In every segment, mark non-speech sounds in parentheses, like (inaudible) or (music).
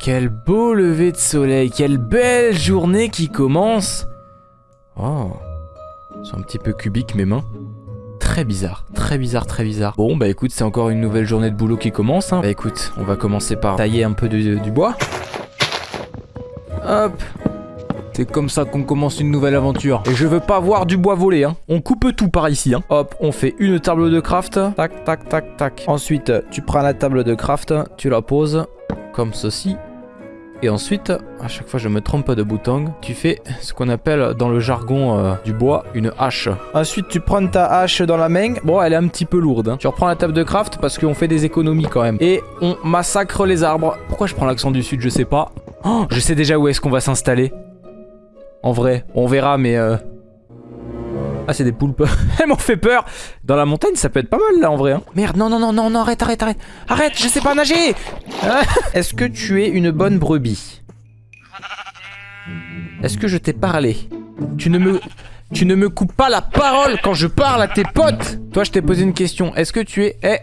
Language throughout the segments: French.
quel beau lever de soleil, quelle belle journée qui commence. Oh, c'est un petit peu cubique mes mains. Très bizarre, très bizarre, très bizarre. Bon, bah écoute, c'est encore une nouvelle journée de boulot qui commence. Hein. Bah écoute, on va commencer par tailler un peu du bois. Hop. C'est comme ça qu'on commence une nouvelle aventure. Et je veux pas voir du bois voler, hein. On coupe tout par ici, hein. Hop, on fait une table de craft. Tac, tac, tac, tac. Ensuite, tu prends la table de craft, tu la poses comme ceci. Et ensuite, à chaque fois je me trompe de bouton, tu fais ce qu'on appelle dans le jargon euh, du bois une hache. Ensuite tu prends ta hache dans la main, bon elle est un petit peu lourde. hein. Tu reprends la table de craft parce qu'on fait des économies quand même. Et on massacre les arbres. Pourquoi je prends l'accent du sud, je sais pas. Oh, je sais déjà où est-ce qu'on va s'installer. En vrai, on verra mais... euh, Ah c'est des poulpes. (laughs) Elles m'ont fait peur. Dans la montagne ça peut être pas mal là en vrai. hein. Merde, non, non, non, non, non, arrête, arrête, arrête. Arrête, je sais pas nager. (laughs) Est-ce que tu es une bonne brebis? Est-ce que je t'ai parlé? Tu ne me... Tu ne me coupes pas la parole quand je parle à tes potes Toi, je t'ai posé une question. Est-ce que tu es... Eh?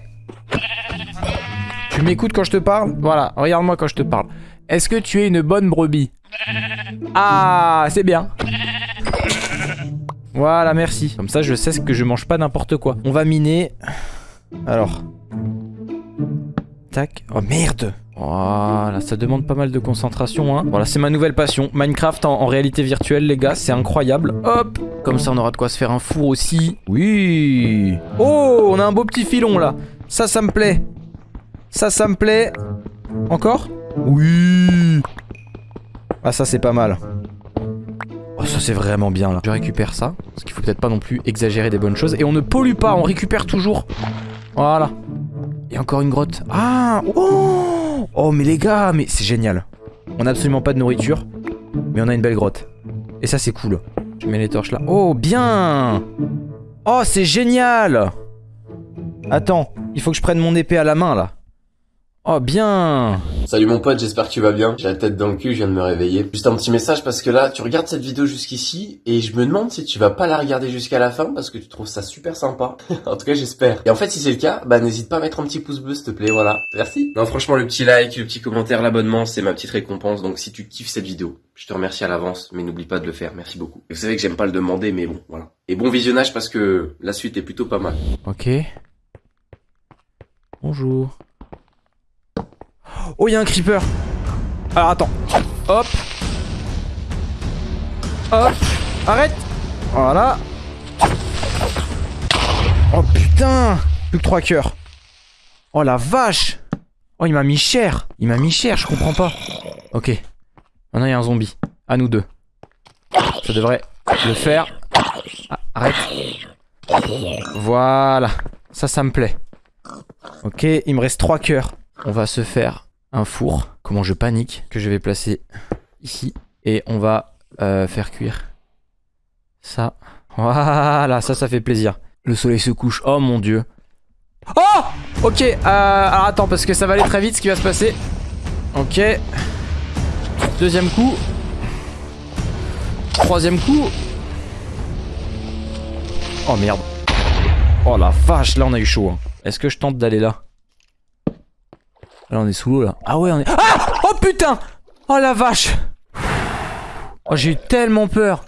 Tu m'écoutes quand je te parle? Voilà, regarde-moi quand je te parle. Est-ce que tu es une bonne brebis? Ah, c'est bien. Voilà, merci. Comme ça, je sais que je mange pas n'importe quoi. On va miner... Alors... Tac. Oh merde Voilà, ça demande pas mal de concentration, hein. Voilà, c'est ma nouvelle passion. Minecraft en, en réalité virtuelle, les gars, c'est incroyable. Hop Comme ça, on aura de quoi se faire un four aussi. Oui Oh, on a un beau petit filon, là. Ça, ça me plaît. Ça, ça me plaît. Encore? Oui Ah, ça, c'est pas mal. Oh, ça, c'est vraiment bien, là. Je récupère ça, parce qu'il faut peut-être pas non plus exagérer des bonnes choses. Et on ne pollue pas, on récupère toujours. Voilà. Et encore une grotte. Ah Oh Oh mais les gars, mais c'est génial. On a absolument pas de nourriture, mais on a une belle grotte. Et ça c'est cool. Je mets les torches là. Oh bien Oh c'est génial Attends, il faut que je prenne mon épée à la main là. Oh bien Salut mon pote, j'espère que tu vas bien. J'ai la tête dans le cul, je viens de me réveiller. Juste un petit message parce que là, tu regardes cette vidéo jusqu'ici et je me demande si tu vas pas la regarder jusqu'à la fin parce que tu trouves ça super sympa. (laughs) en tout cas, j'espère. Et en fait, si c'est le cas, bah n'hésite pas à mettre un petit pouce bleu s'il te plaît, voilà. Merci. Non, franchement, le petit like, le petit commentaire, l'abonnement, c'est ma petite récompense. Donc si tu kiffes cette vidéo, je te remercie à l'avance, mais n'oublie pas de le faire. Merci beaucoup. Et vous savez que j'aime pas le demander, mais bon, voilà. Et bon visionnage parce que la suite est plutôt pas mal. Ok. Bonjour. Oh, il y a un creeper. Alors attends. Hop. Hop. Arrête. Voilà. Oh putain. Plus que trois cœurs. Oh la vache. Oh, il m'a mis cher. Il m'a mis cher, je comprends pas. Ok. Maintenant, il y a un zombie. À nous deux. Ça devrait le faire. Ah, arrête. Voilà. Ça, ça me plaît. Ok, il me reste trois cœurs. On va se faire un four. Comment je panique. Que je vais placer ici. Et on va euh, faire cuire ça. Voilà, ça, ça fait plaisir. Le soleil se couche. Oh mon dieu. Oh Ok, euh, alors attends, parce que ça va aller très vite ce qui va se passer. Ok. Deuxième coup. Troisième coup. Oh merde. Oh la vache, là on a eu chaud. hein. Est-ce que je tente d'aller là? Là on est sous l'eau là. Ah ouais on est... Ah Oh putain Oh la vache Oh j'ai eu tellement peur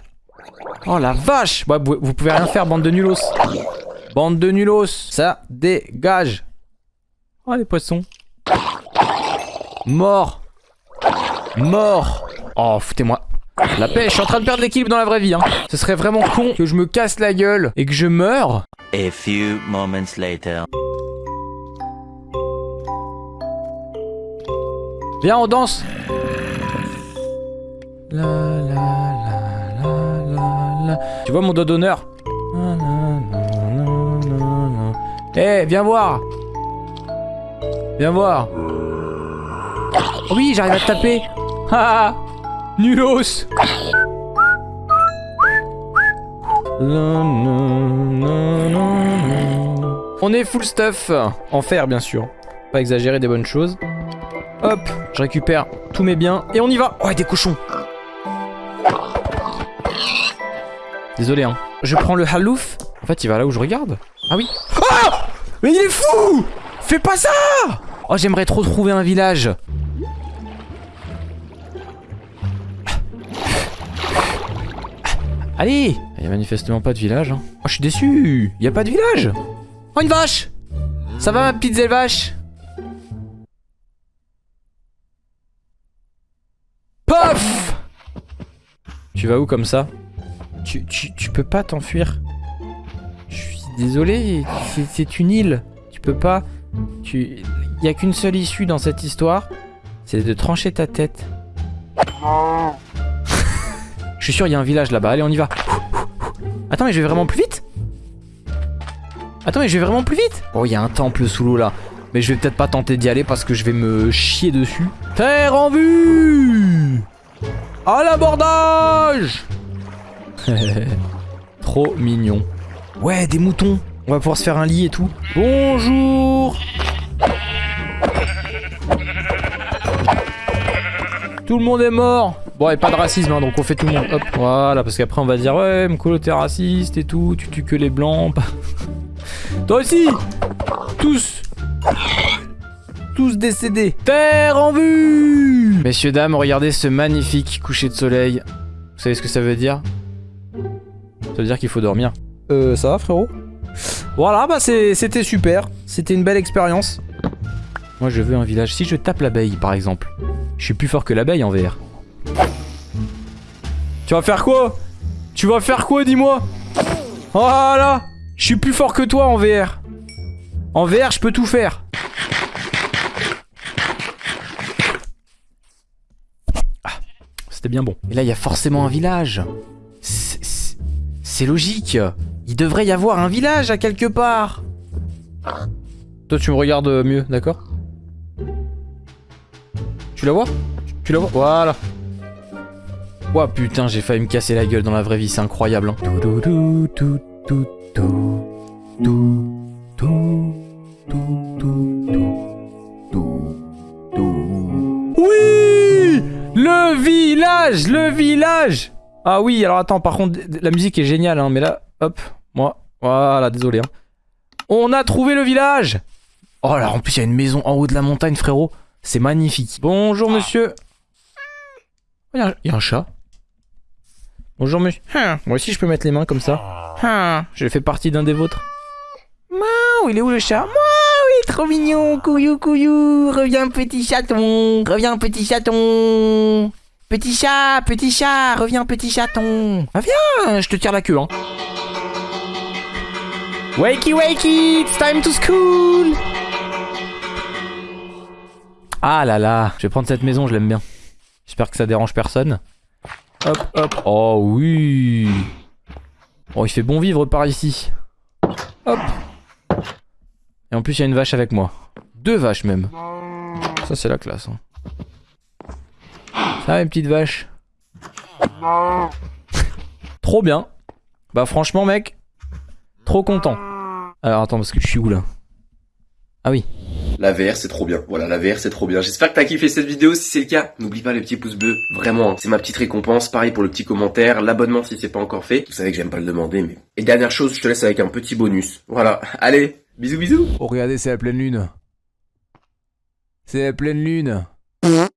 Oh la vache Ouais, vous, pouvez rien faire bande de nulos Bande de nulos Ça dégage Oh les poissons Mort Mort Oh foutez-moi la paix, je suis en train de perdre l'équilibre dans la vraie vie. Hein. Ce serait vraiment con que je me casse la gueule et que je meure. A few moments later. Viens, on danse. La, la, la, la, la, la. Tu vois mon doigt d'honneur Eh, viens voir. Viens voir. Oh oui, j'arrive à te taper. Ah, nulos. On est full stuff. En fer, bien sûr. Pas exagérer des bonnes choses. Hop, je récupère tous mes biens et on y va. Ouais, des cochons. Désolé, hein. Je prends le halouf. En fait, il va là où je regarde. Ah oui. Ah Mais il est fou Fais pas ça Oh, j'aimerais trop trouver un village. Ah. Allez Il n'y a manifestement pas de village. Hein. Oh, je suis déçu Il n'y a pas de village Oh, une vache Ça va, ma petite vache Tu vas où comme ça tu, tu, tu peux pas t'enfuir. Je suis désolé, c'est- c'est une île. Tu peux pas... Tu... Y a qu'une seule issue dans cette histoire, c'est de trancher ta tête. (laughs) Je suis sûr, il y a un village là-bas. Allez, on y va. Attends, mais je vais vraiment plus vite Attends, mais je vais vraiment plus vite Oh, il y a un temple sous l'eau là. Mais je vais peut-être pas tenter d'y aller parce que je vais me chier dessus. Terre en vue À l'abordage (laughs) Trop mignon. Ouais, des moutons. On va pouvoir se faire un lit et tout. Bonjour Tout le monde est mort Bon, et pas de racisme, hein, donc on fait tout le monde. Hop, voilà, parce qu'après on va dire Ouais, Mkolo, t'es raciste et tout, tu tues que les blancs. (laughs) Toi aussi Tous Tous décédés Terre en vue Messieurs, dames, regardez ce magnifique coucher de soleil. Vous savez ce que ça veut dire? Ça veut dire qu'il faut dormir. Euh, ça va frérot? Voilà, bah c'était super. C'était une belle expérience. Moi je veux un village. Si je tape l'abeille par exemple, je suis plus fort que l'abeille en VR. Tu vas faire quoi? Tu vas faire quoi, dis-moi? Voilà Je suis plus fort que toi en VR. En VR, je peux tout faire. bien bon. Et là, il y a forcément un village. C'est logique. Il devrait y avoir un village à quelque part. Toi, tu me regardes euh, mieux, d'accord? Tu la vois? Tu la vois? Voilà. Ouah, putain, j'ai failli me casser la gueule dans la vraie vie, c'est incroyable. Hein. Oui le village Le village Ah oui, alors attends, par contre, la musique est géniale, hein, mais là, hop, moi, voilà, désolé. Hein. On a trouvé le village Oh là, en plus, il y a une maison en haut de la montagne, frérot. C'est magnifique. Bonjour, monsieur. Il y, a un- il y a un chat. Bonjour, monsieur. Hein, moi aussi, je peux mettre les mains comme ça. Hein, je fais partie d'un des vôtres. Il est où le chat? Trop mignon. Couillou, couillou. Reviens, petit chaton. Reviens, petit chaton. Petit chat, petit chat. Reviens, petit chaton. Ah, viens, je te tire la queue, hein. Wakey, wakey, it's time to school. Ah là là, je vais prendre cette maison, je l'aime bien. J'espère que ça dérange personne. Hop, hop. Oh oui. Oh, il fait bon vivre par ici. Hop. Et en plus, il y a une vache avec moi. Deux vaches même. Ça, c'est la classe. hein. Ça va, mes petites vaches (laughs) Trop bien. Bah, franchement, mec, trop content. Alors, attends, parce que je suis où là? Ah oui. La VR c'est trop bien. Voilà, la VR c'est trop bien. J'espère que t'as kiffé cette vidéo. Si c'est le cas, n'oublie pas les petits pouces bleus. Vraiment, hein. c'est ma petite récompense. Pareil pour le petit commentaire, l'abonnement si c'est pas encore fait. Vous savez que j'aime pas le demander, mais... Et dernière chose, je te laisse avec un petit bonus. Voilà. Allez, bisous bisous Oh, regardez, c'est la pleine lune. C'est la pleine lune.